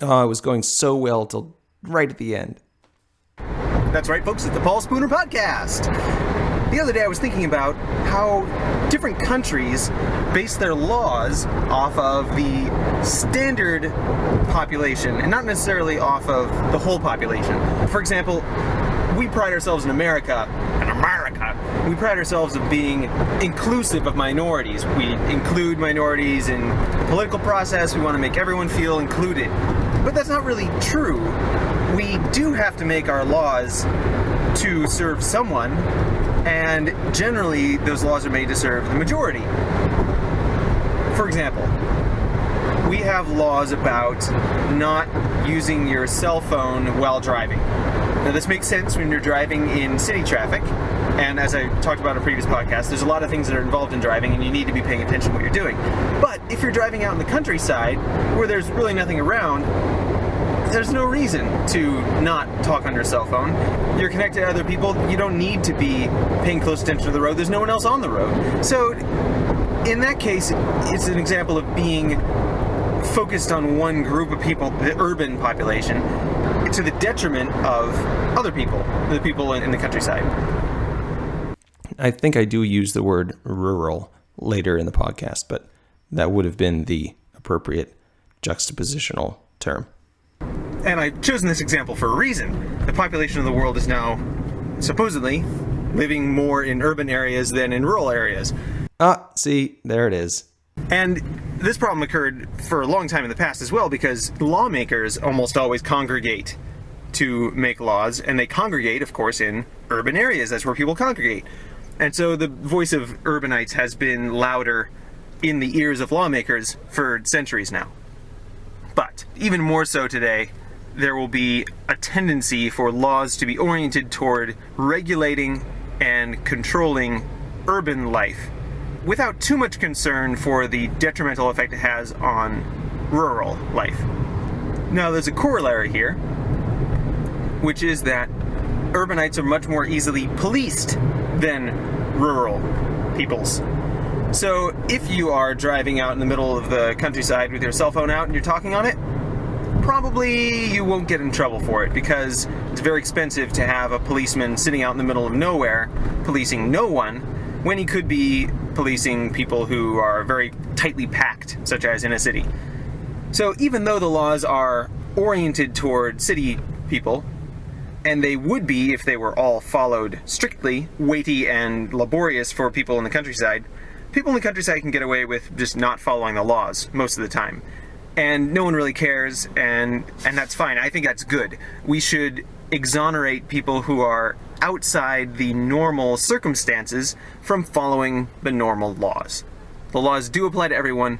Oh, it was going so well till right at the end. That's right, folks, it's the Paul Spooner Podcast. The other day I was thinking about how different countries base their laws off of the standard population and not necessarily off of the whole population. For example, we pride ourselves in America, in America, we pride ourselves of being inclusive of minorities. We include minorities in political process, we want to make everyone feel included. But that's not really true. We do have to make our laws to serve someone, and generally those laws are made to serve the majority. For example, we have laws about not using your cell phone while driving. Now this makes sense when you're driving in city traffic, and as I talked about in a previous podcast, there's a lot of things that are involved in driving and you need to be paying attention to what you're doing. But if you're driving out in the countryside, where there's really nothing around, there's no reason to not talk on your cell phone. You're connected to other people. You don't need to be paying close attention to the road. There's no one else on the road. So, in that case, it's an example of being focused on one group of people, the urban population, to the detriment of other people, the people in, the countryside. I think I do use the word rural later in the podcast, but that would have been the appropriate juxtapositional term. And I've chosen this example for a reason. The population of the world is now supposedly living more in urban areas than in rural areas. Ah, see, there it is. And this problem occurred for a long time in the past as well because lawmakers almost always congregate to make laws, and they congregate, of course, in urban areas. That's where people congregate. And so the voice of urbanites has been louder in the ears of lawmakers for centuries now. But even more so today, there will be a tendency for laws to be oriented toward regulating and controlling urban life without too much concern for the detrimental effect it has on rural life. Now, there's a corollary here, which is that urbanites are much more easily policed than rural peoples. So, if you are driving out in the middle of the countryside with your cell phone out and you're talking on it, probably you won't get in trouble for it because it's very expensive to have a policeman sitting out in the middle of nowhere policing no one when he could be policing people who are very tightly packed, such as in a city. So even though the laws are oriented toward city people, and they would be if they were all followed strictly, weighty and laborious for people in the countryside, people in the countryside can get away with just not following the laws most of the time. And no one really cares and and that's fine. I think that's good. We should exonerate people who are outside the normal circumstances from following the normal laws. The laws do apply to everyone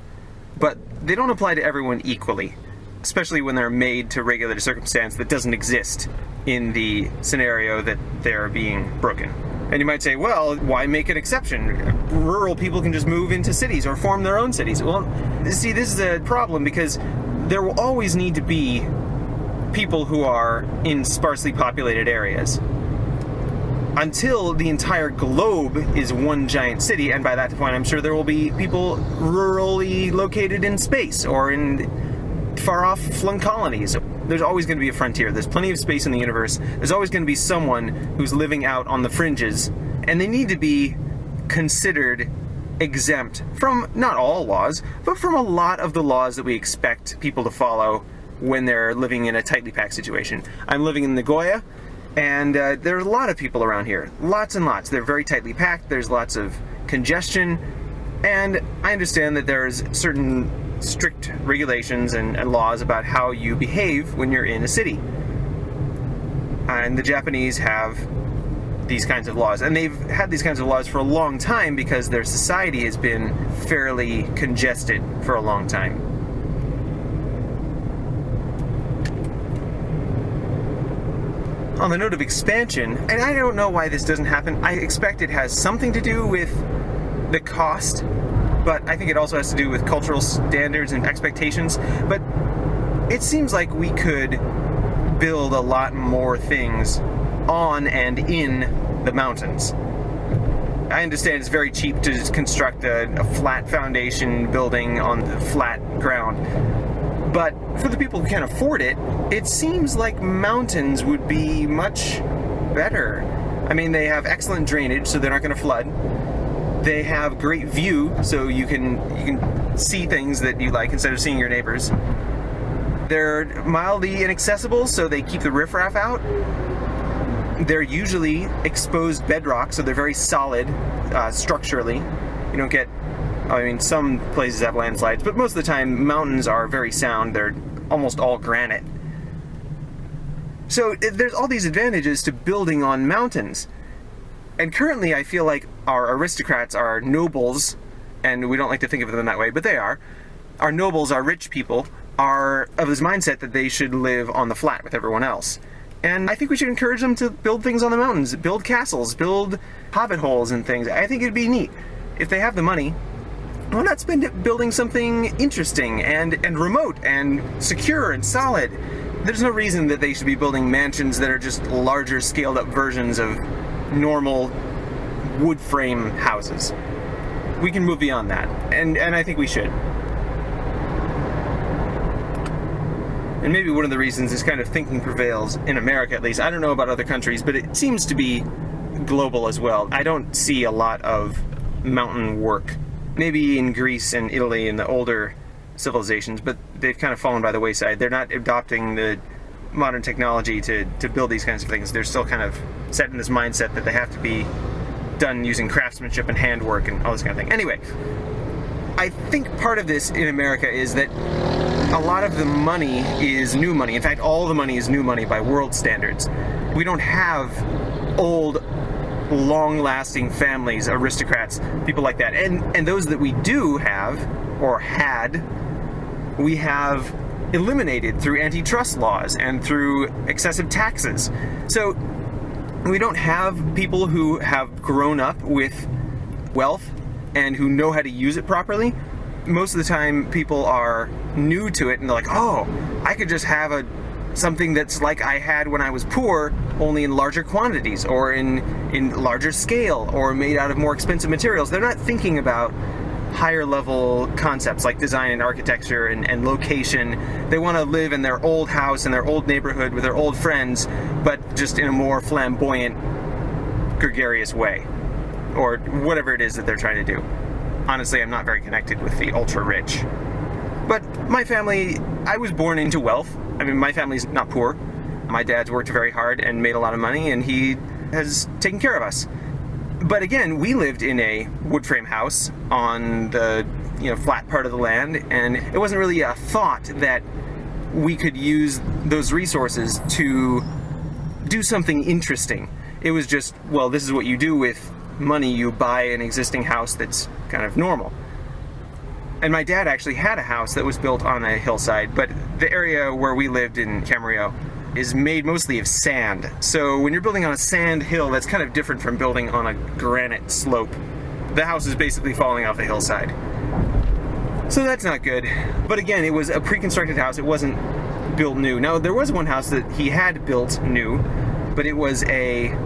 but they don't apply to everyone equally especially when they're made to regulate a circumstance that doesn't exist in the scenario that they're being broken and you might say, well, why make an exception? Rural people can just move into cities or form their own cities. Well, see, this is a problem because there will always need to be people who are in sparsely populated areas. Until the entire globe is one giant city, and by that point, I'm sure there will be people rurally located in space or in far off flung colonies there's always going to be a frontier. There's plenty of space in the universe. There's always going to be someone who's living out on the fringes, and they need to be considered exempt from not all laws, but from a lot of the laws that we expect people to follow when they're living in a tightly packed situation. I'm living in Nagoya, and uh, there are a lot of people around here. Lots and lots. They're very tightly packed. There's lots of congestion, and I understand that there's certain strict regulations and, and, laws about how you behave when you're in a city. And the Japanese have these kinds of laws. And they've had these kinds of laws for a long time because their society has been fairly congested for a long time. On the note of expansion, and I don't know why this doesn't happen, I expect it has something to do with the cost but I think it also has to do with cultural standards and expectations. But it seems like we could build a lot more things on and in the mountains. I understand it's very cheap to just construct a, a flat foundation building on the flat ground. But for the people who can't afford it, it seems like mountains would be much better. I mean, they have excellent drainage, so they're not going to flood. They have great view, so you can you can see things that you like instead of seeing your neighbors. They're mildly inaccessible, so they keep the riffraff out. They're usually exposed bedrock, so they're very solid uh, structurally. You don't get, I mean, some places have landslides, but most of the time mountains are very sound. They're almost all granite. So there's all these advantages to building on mountains. And currently I feel like our aristocrats are nobles, and we don't like to think of them that way, but they are. Our nobles, our rich people, are of this mindset that they should live on the flat with everyone else. And I think we should encourage them to build things on the mountains, build castles, build hobbit holes and things. I think it'd be neat. If they have the money, why not spend it building something interesting and, and remote and secure and solid? There's no reason that they should be building mansions that are just larger scaled up versions of normal wood frame houses. We can move beyond that, and, and I think we should. And maybe one of the reasons this kind of thinking prevails in America at least. I don't know about other countries, but it seems to be global as well. I don't see a lot of mountain work. Maybe in Greece and Italy and the older civilizations, but they've kind of fallen by the wayside. They're not adopting the modern technology to, to build these kinds of things. They're still kind of set in this mindset that they have to be done using craftsmanship and handwork and all this kind of thing. Anyway, I think part of this in America is that a lot of the money is new money. In fact, all the money is new money by world standards. We don't have old, long-lasting families, aristocrats, people like that. And and those that we do have or had, we have eliminated through antitrust laws and through excessive taxes. So we don't have people who have grown up with wealth and who know how to use it properly most of the time people are new to it and they're like, oh, I could just have a something that's like I had when I was poor, only in larger quantities or in in larger scale or made out of more expensive materials. They're not thinking about higher level concepts like design and architecture and, and location. They want to live in their old house in their old neighborhood with their old friends, but just in a more flamboyant, gregarious way. Or whatever it is that they're trying to do honestly, I'm not very connected with the ultra rich. But my family, I was born into wealth. I mean, my family's not poor. My dad's worked very hard and made a lot of money, and he has taken care of us. But again, we lived in a wood frame house on the you know flat part of the land, and it wasn't really a thought that we could use those resources to do something interesting. It was just, well, this is what you do with money you buy an existing house that's kind of normal. And my dad actually had a house that was built on a hillside, but the area where we lived in Camarillo is made mostly of sand. So when you're building on a sand hill, that's kind of different from building on a granite slope. The house is basically falling off the hillside. So that's not good. But again, it was a pre-constructed house. It wasn't built new. Now, there was one house that he had built new, but it was a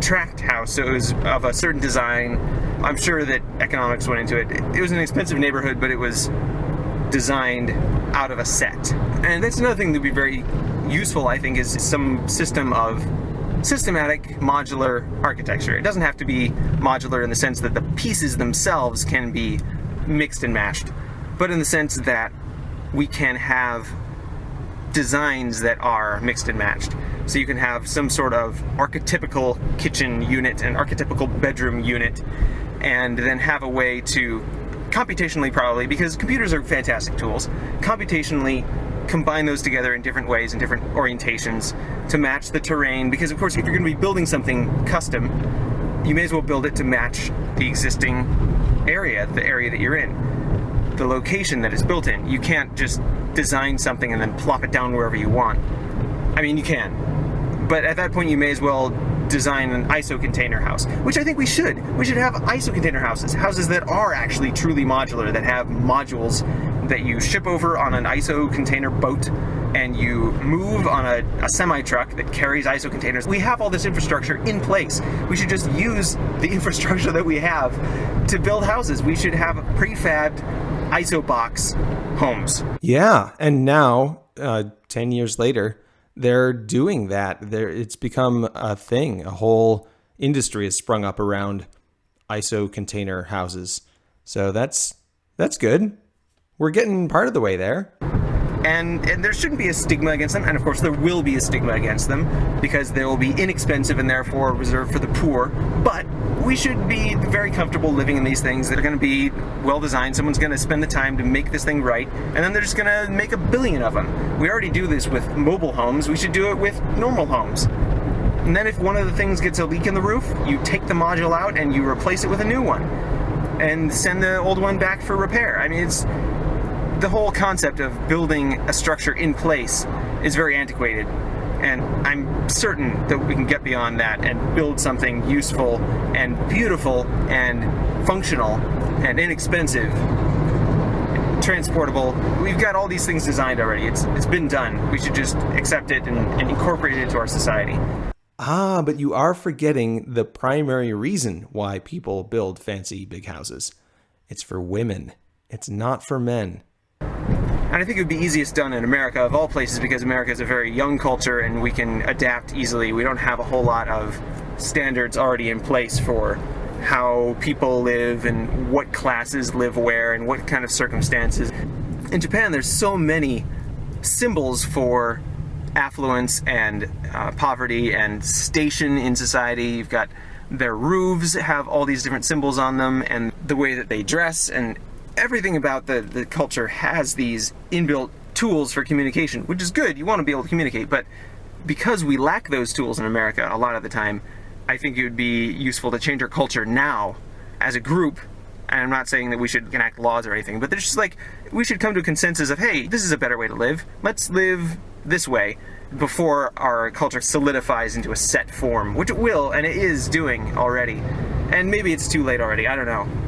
tract house, so it was of a certain design. I'm sure that economics went into it. It was an expensive neighborhood, but it was designed out of a set. And that's another thing would be very useful, I think, is some system of systematic modular architecture. It doesn't have to be modular in the sense that the pieces themselves can be mixed and matched, but in the sense that we can have designs that are mixed and matched. So you can have some sort of archetypical kitchen unit and archetypical bedroom unit, and then have a way to computationally probably, because computers are fantastic tools, computationally combine those together in different ways and different orientations to match the terrain. Because of course, if you're going to be building something custom, you may as well build it to match the existing area, the area that you're in, the location that it's built in. You can't just design something and then plop it down wherever you want. I mean, you can. But at that point, you may as well design an ISO container house, which I think we should. We should have ISO container houses, houses that are actually truly modular, that have modules that you ship over on an ISO container boat and you move on a, a semi truck that carries ISO containers. We have all this infrastructure in place. We should just use the infrastructure that we have to build houses. We should have prefabbed ISO box homes. Yeah, and now, uh, ten years later, they're doing that. There, it's become a thing. A whole industry has sprung up around ISO container houses. So that's that's good. We're getting part of the way there. And, and there shouldn't be a stigma against them, and of course there will be a stigma against them because they will be inexpensive and therefore reserved for the poor. But we should be very comfortable living in these things that are going to be well designed. Someone's going to spend the time to make this thing right, and then they're just going to make a billion of them. We already do this with mobile homes. We should do it with normal homes. And then if one of the things gets a leak in the roof, you take the module out and you replace it with a new one and send the old one back for repair. I mean, it's the whole concept of building a structure in place is very antiquated. And I'm certain that we can get beyond that and build something useful and beautiful and functional and inexpensive, transportable. We've got all these things designed already. It's it's been done. We should just accept it and, and incorporate it into our society. Ah, but you are forgetting the primary reason why people build fancy big houses. It's for women. It's not for men. And I think it would be easiest done in America of all places because America is a very young culture and we can adapt easily. We don't have a whole lot of standards already in place for how people live and what classes live where and what kind of circumstances. In Japan, there's so many symbols for affluence and uh, poverty and station in society. You've got their roofs have all these different symbols on them and the way that they dress and everything about the, the culture has these inbuilt tools for communication, which is good. You want to be able to communicate, but because we lack those tools in America a lot of the time, I think it would be useful to change our culture now as a group. And I'm not saying that we should enact laws or anything, but there's just like, we should come to a consensus of, hey, this is a better way to live. Let's live this way before our culture solidifies into a set form, which it will, and it is doing already. And maybe it's too late already, I don't know.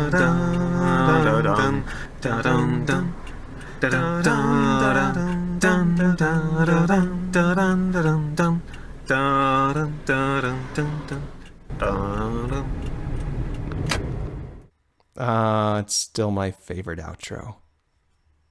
da it's still my favorite outro.